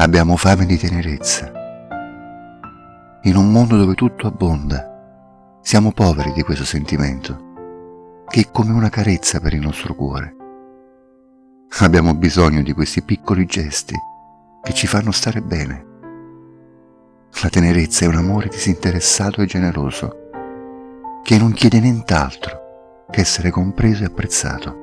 Abbiamo fame di tenerezza. In un mondo dove tutto abbonda, siamo poveri di questo sentimento, che è come una carezza per il nostro cuore. Abbiamo bisogno di questi piccoli gesti che ci fanno stare bene. La tenerezza è un amore disinteressato e generoso, che non chiede nient'altro che essere compreso e apprezzato.